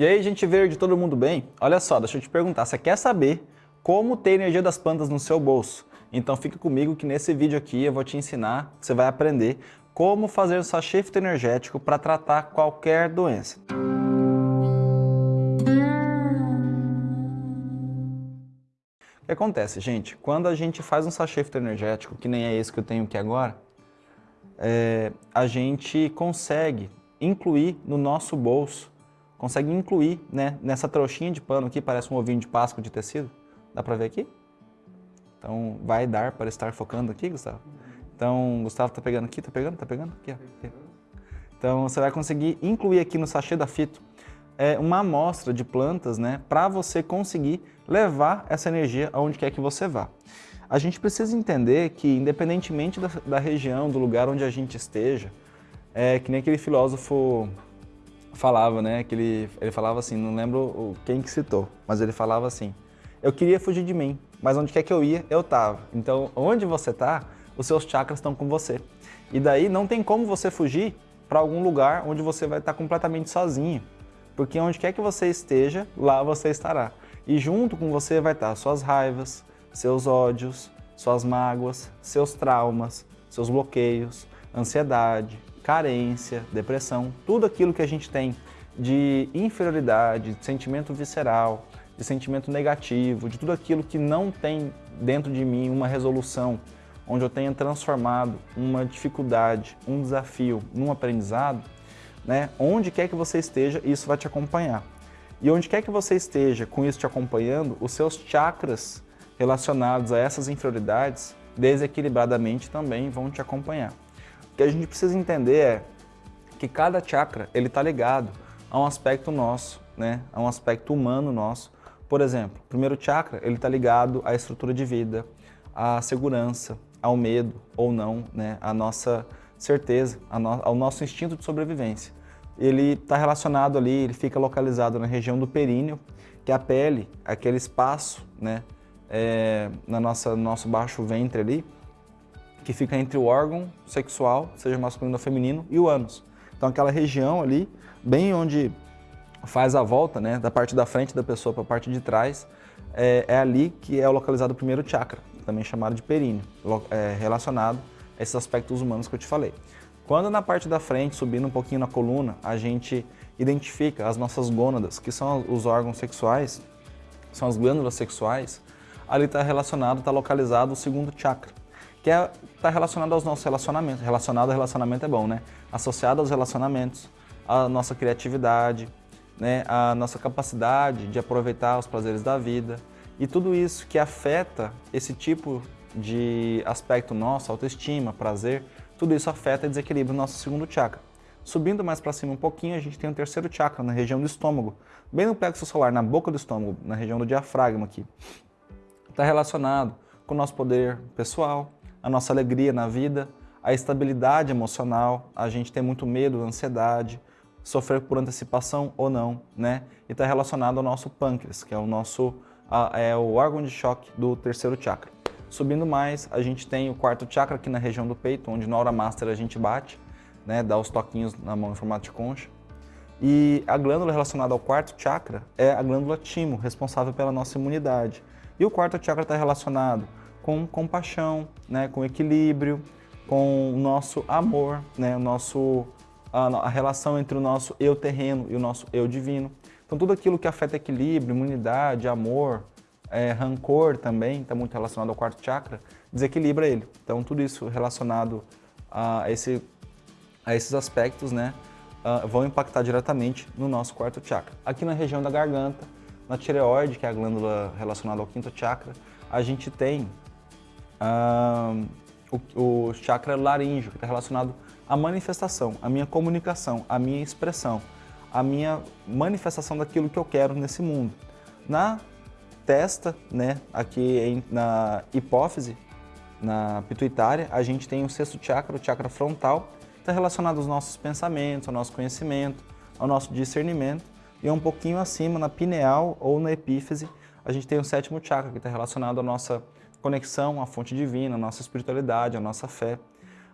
E aí, gente verde, todo mundo bem? Olha só, deixa eu te perguntar, você quer saber como ter energia das plantas no seu bolso? Então fica comigo que nesse vídeo aqui eu vou te ensinar, você vai aprender como fazer o sachê fitoenergético para tratar qualquer doença. O que acontece, gente? Quando a gente faz um sachê fitoenergético, que nem é esse que eu tenho aqui agora, é, a gente consegue incluir no nosso bolso consegue incluir né, nessa trouxinha de pano aqui, parece um ovinho de Páscoa de tecido. Dá para ver aqui? Então, vai dar para estar focando aqui, Gustavo? Então, Gustavo tá pegando aqui, tá pegando, tá pegando? Aqui, aqui. Então, você vai conseguir incluir aqui no sachê da fito é, uma amostra de plantas, né, para você conseguir levar essa energia aonde quer que você vá. A gente precisa entender que, independentemente da, da região, do lugar onde a gente esteja, é que nem aquele filósofo falava, né, que ele, ele falava assim, não lembro quem que citou, mas ele falava assim, eu queria fugir de mim, mas onde quer que eu ia, eu tava. Então, onde você tá, os seus chakras estão com você. E daí não tem como você fugir para algum lugar onde você vai estar completamente sozinho. Porque onde quer que você esteja, lá você estará. E junto com você vai estar suas raivas, seus ódios, suas mágoas, seus traumas, seus bloqueios, ansiedade, carência, depressão, tudo aquilo que a gente tem de inferioridade, de sentimento visceral, de sentimento negativo, de tudo aquilo que não tem dentro de mim uma resolução, onde eu tenha transformado uma dificuldade, um desafio num aprendizado, né? onde quer que você esteja, isso vai te acompanhar. E onde quer que você esteja com isso te acompanhando, os seus chakras relacionados a essas inferioridades, desequilibradamente também vão te acompanhar que a gente precisa entender é que cada chakra ele está ligado a um aspecto nosso, né? a um aspecto humano nosso. Por exemplo, o primeiro chakra ele está ligado à estrutura de vida, à segurança, ao medo ou não, né? à nossa certeza, ao nosso instinto de sobrevivência. Ele está relacionado ali, ele fica localizado na região do períneo, que é a pele, aquele espaço né? É, na nossa, no nosso baixo ventre ali, que fica entre o órgão sexual, seja masculino ou feminino, e o ânus. Então aquela região ali, bem onde faz a volta, né, da parte da frente da pessoa para a parte de trás, é, é, ali que é localizado o primeiro chakra, também chamado de períneo, é, relacionado a esses aspectos humanos que eu te falei. Quando na parte da frente, subindo um pouquinho na coluna, a gente identifica as nossas gônadas, que são os órgãos sexuais, são as glândulas sexuais, ali está relacionado, está localizado o segundo chakra, que está é, tá relacionado aos nossos relacionamentos. Relacionado ao relacionamento é bom, né? Associado aos relacionamentos, a nossa criatividade, né? a nossa capacidade de aproveitar os prazeres da vida. E tudo isso que afeta esse tipo de aspecto nosso, autoestima, prazer, tudo isso afeta e desequilibra o nosso segundo chakra. Subindo mais para cima um pouquinho, a gente tem o terceiro chakra, na região do estômago, bem no plexo solar, na boca do estômago, na região do diafragma aqui. Está relacionado com o nosso poder pessoal, a nossa alegria na vida, a estabilidade emocional, a gente tem muito medo, ansiedade, sofrer por antecipação ou não, né? E está relacionado ao nosso pâncreas, que é o nosso é o órgão de choque do terceiro chakra. Subindo mais, a gente tem o quarto chakra aqui na região do peito, onde na hora master a gente bate, né? Dá os toquinhos na mão em formato de concha. E a glândula relacionada ao quarto chakra é a glândula timo, responsável pela nossa imunidade. E o quarto chakra está relacionado com compaixão, né, com equilíbrio, com o nosso amor, né, o nosso, a, a relação entre o nosso eu terreno e o nosso eu divino. Então tudo aquilo que afeta equilíbrio, imunidade, amor, é, rancor também, está muito relacionado ao quarto chakra, desequilibra ele. Então tudo isso relacionado a, esse, a esses aspectos né, uh, vão impactar diretamente no nosso quarto chakra. Aqui na região da garganta, na tireoide, que é a glândula relacionada ao quinto chakra, a gente tem o, o chakra laríngeo, que está relacionado à manifestação, à minha comunicação, à minha expressão, à minha manifestação daquilo que eu quero nesse mundo. Na testa, né, aqui em, na hipófise, na pituitária, a gente tem o sexto chakra, o chakra frontal, está relacionado aos nossos pensamentos, ao nosso conhecimento, ao nosso discernimento, e um pouquinho acima, na pineal ou na epífise, a gente tem o sétimo chakra, que está relacionado à nossa conexão à fonte divina, à nossa espiritualidade, à nossa fé.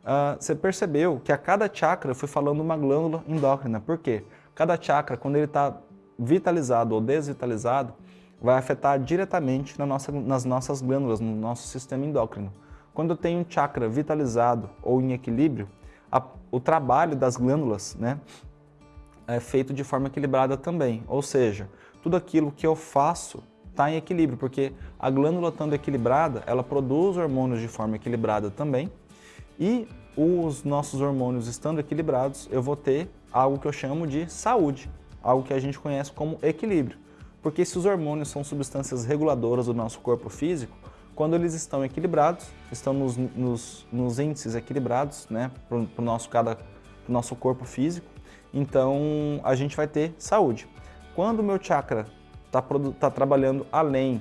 Uh, você percebeu que a cada chakra fui falando uma glândula endócrina. Por quê? Cada chakra, quando ele está vitalizado ou desvitalizado, vai afetar diretamente na nossa, nas nossas glândulas, no nosso sistema endócrino. Quando eu tenho um chakra vitalizado ou em equilíbrio, a, o trabalho das glândulas né, é feito de forma equilibrada também. Ou seja, tudo aquilo que eu faço está em equilíbrio, porque a glândula estando equilibrada, ela produz hormônios de forma equilibrada também, e os nossos hormônios estando equilibrados, eu vou ter algo que eu chamo de saúde, algo que a gente conhece como equilíbrio. Porque se os hormônios são substâncias reguladoras do nosso corpo físico, quando eles estão equilibrados, estão nos, nos, nos índices equilibrados, né, para o nosso, cada, nosso corpo físico, então a gente vai ter saúde. Quando o meu chakra está tá trabalhando além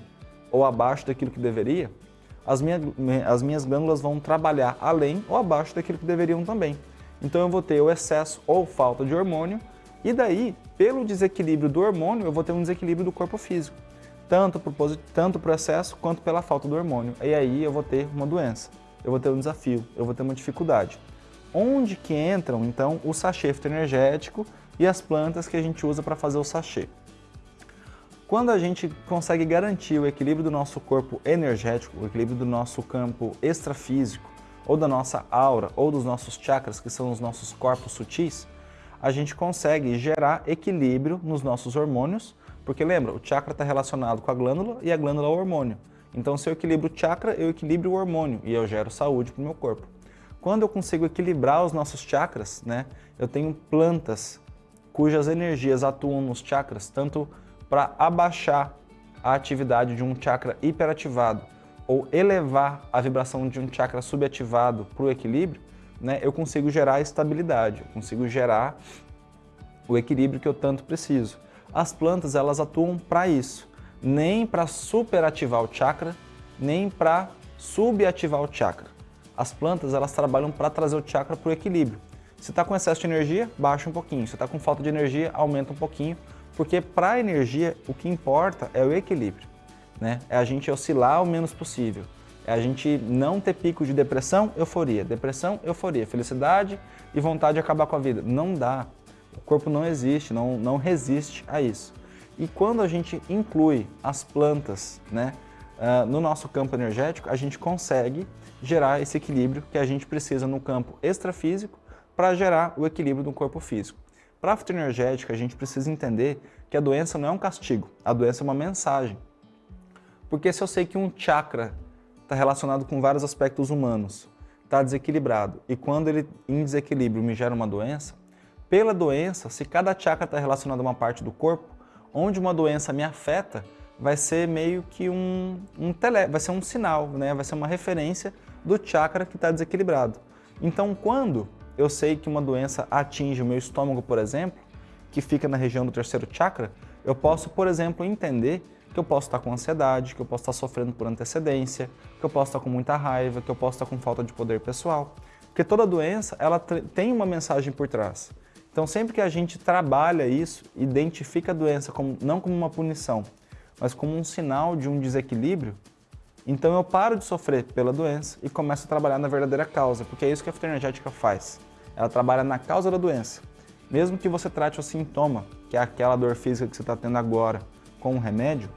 ou abaixo daquilo que deveria, as, minha, as minhas glândulas vão trabalhar além ou abaixo daquilo que deveriam também. Então eu vou ter o excesso ou falta de hormônio e daí, pelo desequilíbrio do hormônio, eu vou ter um desequilíbrio do corpo físico, tanto para tanto o excesso quanto pela falta do hormônio. E aí eu vou ter uma doença, eu vou ter um desafio, eu vou ter uma dificuldade. Onde que entram, então, o sachê fitoenergético e as plantas que a gente usa para fazer o sachê? Quando a gente consegue garantir o equilíbrio do nosso corpo energético, o equilíbrio do nosso campo extrafísico, ou da nossa aura, ou dos nossos chakras, que são os nossos corpos sutis, a gente consegue gerar equilíbrio nos nossos hormônios, porque lembra, o chakra está relacionado com a glândula e a glândula é o hormônio. Então se eu equilibro o chakra, eu equilibro o hormônio e eu gero saúde para o meu corpo. Quando eu consigo equilibrar os nossos chakras, né, eu tenho plantas cujas energias atuam nos chakras, tanto para abaixar a atividade de um chakra hiperativado ou elevar a vibração de um chakra subativado para o equilíbrio, né, eu consigo gerar estabilidade, eu consigo gerar o equilíbrio que eu tanto preciso. As plantas elas atuam para isso, nem para superativar o chakra, nem para subativar o chakra. As plantas elas trabalham para trazer o chakra para o equilíbrio. Se está com excesso de energia, baixa um pouquinho. Se está com falta de energia, aumenta um pouquinho, porque para a energia o que importa é o equilíbrio. Né? É a gente oscilar o menos possível. É a gente não ter pico de depressão, euforia. Depressão, euforia. Felicidade e vontade de acabar com a vida. Não dá. O corpo não existe, não, não resiste a isso. E quando a gente inclui as plantas né, uh, no nosso campo energético, a gente consegue gerar esse equilíbrio que a gente precisa no campo extrafísico para gerar o equilíbrio do corpo físico. Para a fitoenergética, a gente precisa entender que a doença não é um castigo, a doença é uma mensagem. Porque se eu sei que um chakra está relacionado com vários aspectos humanos, está desequilibrado, e quando ele em desequilíbrio me gera uma doença, pela doença, se cada chakra está relacionado a uma parte do corpo, onde uma doença me afeta, vai ser meio que um, um tele, vai ser um sinal, né? vai ser uma referência do chakra que está desequilibrado. Então, quando eu sei que uma doença atinge o meu estômago, por exemplo, que fica na região do terceiro chakra, eu posso, por exemplo, entender que eu posso estar com ansiedade, que eu posso estar sofrendo por antecedência, que eu posso estar com muita raiva, que eu posso estar com falta de poder pessoal. Porque toda doença, ela tem uma mensagem por trás. Então, sempre que a gente trabalha isso, identifica a doença como, não como uma punição, mas como um sinal de um desequilíbrio, então eu paro de sofrer pela doença e começo a trabalhar na verdadeira causa, porque é isso que a fitoenergética faz ela trabalha na causa da doença. Mesmo que você trate o sintoma, que é aquela dor física que você está tendo agora, com um remédio,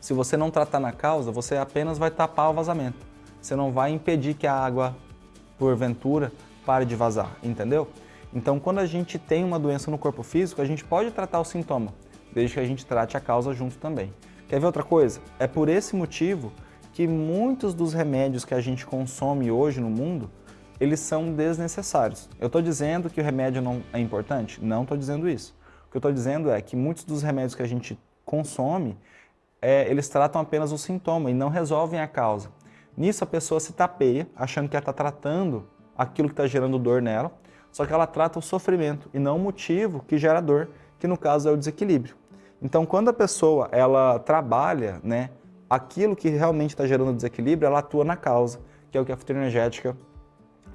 se você não tratar na causa, você apenas vai tapar o vazamento. Você não vai impedir que a água, porventura, pare de vazar, entendeu? Então, quando a gente tem uma doença no corpo físico, a gente pode tratar o sintoma, desde que a gente trate a causa junto também. Quer ver outra coisa? É por esse motivo que muitos dos remédios que a gente consome hoje no mundo eles são desnecessários. Eu estou dizendo que o remédio não é importante? Não estou dizendo isso. O que eu estou dizendo é que muitos dos remédios que a gente consome, é, eles tratam apenas o sintoma e não resolvem a causa. Nisso a pessoa se tapeia, achando que ela está tratando aquilo que está gerando dor nela, só que ela trata o sofrimento e não o motivo que gera dor, que no caso é o desequilíbrio. Então quando a pessoa ela trabalha né, aquilo que realmente está gerando desequilíbrio, ela atua na causa, que é o que a fitoenergética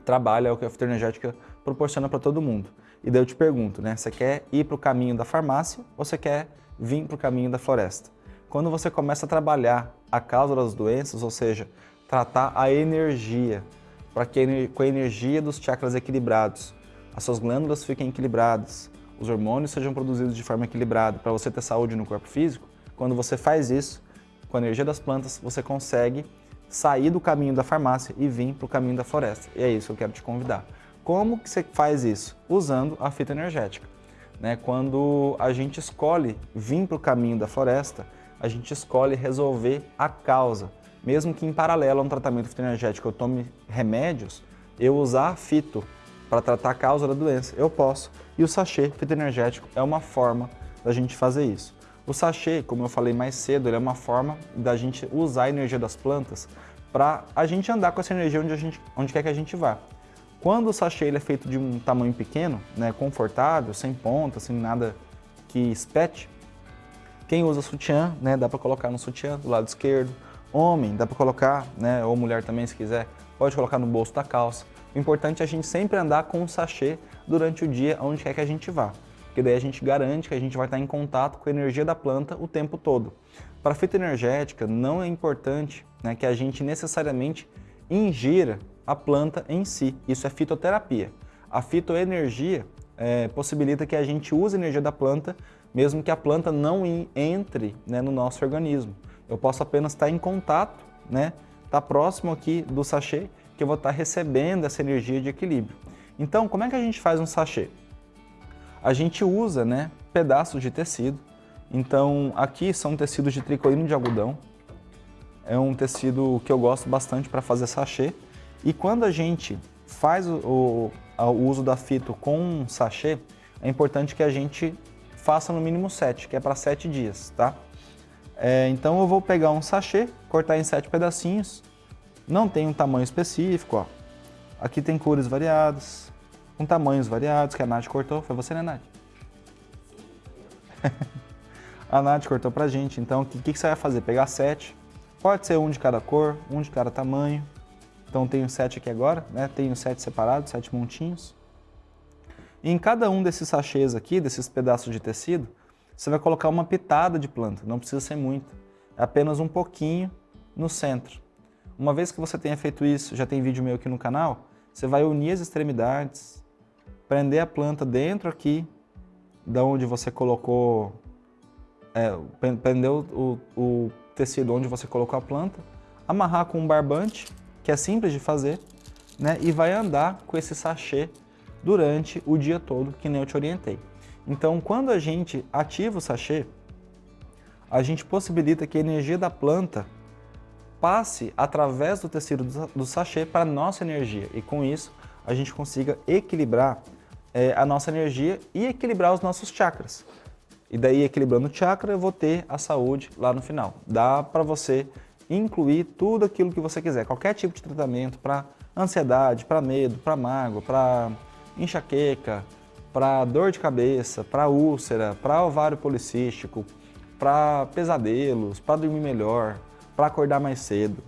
trabalha, é o que a fitoenergética proporciona para todo mundo. E daí eu te pergunto, né? Você quer ir para o caminho da farmácia ou você quer vir para o caminho da floresta? Quando você começa a trabalhar a causa das doenças, ou seja, tratar a energia, para que com a energia dos chakras equilibrados, as suas glândulas fiquem equilibradas, os hormônios sejam produzidos de forma equilibrada, para você ter saúde no corpo físico, quando você faz isso, com a energia das plantas, você consegue sair do caminho da farmácia e vir para o caminho da floresta. E é isso que eu quero te convidar. Como que você faz isso? Usando a fita energética. Né? Quando a gente escolhe vir para o caminho da floresta, a gente escolhe resolver a causa. Mesmo que em paralelo a um tratamento fitoenergético eu tome remédios, eu usar fito para tratar a causa da doença, eu posso. E o sachê fitoenergético é uma forma da gente fazer isso. O sachê, como eu falei mais cedo, é uma forma da gente usar a energia das plantas para a gente andar com essa energia onde, a gente, onde quer que a gente vá. Quando o sachê ele é feito de um tamanho pequeno, né, confortável, sem ponta, sem nada que espete, quem usa sutiã, né, dá para colocar no sutiã do lado esquerdo. Homem, dá para colocar, né, ou mulher também se quiser, pode colocar no bolso da calça. O importante é a gente sempre andar com um sachê durante o dia, onde quer que a gente vá. Porque daí a gente garante que a gente vai estar em contato com a energia da planta o tempo todo. Para a fitoenergética, não é importante né, que a gente necessariamente ingira a planta em si. Isso é fitoterapia. A fitoenergia é, possibilita que a gente use a energia da planta, mesmo que a planta não entre né, no nosso organismo. Eu posso apenas estar em contato, né, estar próximo aqui do sachê que eu vou estar recebendo essa energia de equilíbrio. Então, como é que a gente faz um sachê? A gente usa né, pedaços de tecido. Então, aqui são tecidos de tricoíno de algodão. É um tecido que eu gosto bastante para fazer sachê. E quando a gente faz o, o, o uso da fito com sachê, é importante que a gente faça no mínimo 7, que é para 7 dias, tá? É, então eu vou pegar um sachê, cortar em 7 pedacinhos, não tem um tamanho específico, ó. Aqui tem cores variadas, com tamanhos variados, que a Nath cortou. Foi você, né, Nath? a Nath cortou pra gente. Então, o que, que você vai fazer? Pegar sete. Pode ser um de cada cor, um de cada tamanho. Então, tenho sete aqui agora, né? Tenho sete separados, sete montinhos. E em cada um desses sachês aqui, desses pedaços de tecido, você vai colocar uma pitada de planta. Não precisa ser muito. É apenas um pouquinho no centro. Uma vez que você tenha feito isso, já tem vídeo meu aqui no canal, você vai unir as extremidades, prender a planta dentro aqui, da onde você colocou, é, prender o, o tecido onde você colocou a planta, amarrar com um barbante, que é simples de fazer, né, e vai andar com esse sachê durante o dia todo, que nem eu te orientei. Então, quando a gente ativa o sachê, a gente possibilita que a energia da planta passe através do tecido do sachê para a nossa energia e com isso a gente consiga equilibrar é, a nossa energia e equilibrar os nossos chakras. E daí, equilibrando o chakra, eu vou ter a saúde lá no final. Dá para você incluir tudo aquilo que você quiser, qualquer tipo de tratamento para ansiedade, para medo, para mágoa, para enxaqueca, para dor de cabeça, para úlcera, para ovário policístico, para pesadelos, para dormir melhor, para acordar mais cedo,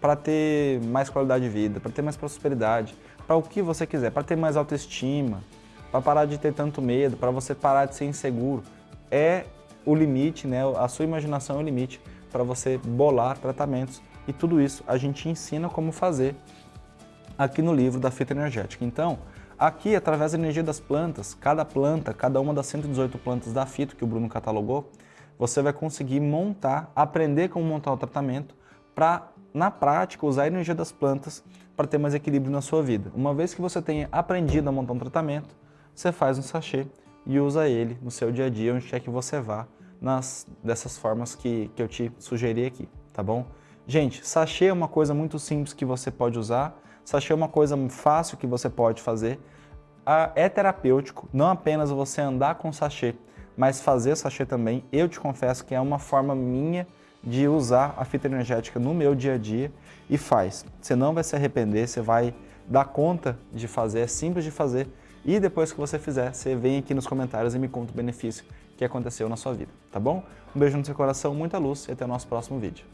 para ter mais qualidade de vida, para ter mais prosperidade, para o que você quiser, para ter mais autoestima, para parar de ter tanto medo, para você parar de ser inseguro. É o limite, né? a sua imaginação é o limite para você bolar tratamentos e tudo isso a gente ensina como fazer aqui no livro da fita energética. Então, aqui, através da energia das plantas, cada planta, cada uma das 118 plantas da fita que o Bruno catalogou, você vai conseguir montar, aprender como montar o tratamento para, na prática, usar a energia das plantas para ter mais equilíbrio na sua vida. Uma vez que você tenha aprendido a montar um tratamento, você faz um sachê e usa ele no seu dia a dia, onde quer que você vá, nas, dessas formas que, que eu te sugeri aqui, tá bom? Gente, sachê é uma coisa muito simples que você pode usar, sachê é uma coisa fácil que você pode fazer, é terapêutico, não apenas você andar com sachê, mas fazer sachê também, eu te confesso que é uma forma minha de usar a fita energética no meu dia a dia e faz. Você não vai se arrepender, você vai dar conta de fazer, é simples de fazer e depois que você fizer, você vem aqui nos comentários e me conta o benefício que aconteceu na sua vida, tá bom? Um beijo no seu coração, muita luz e até o nosso próximo vídeo.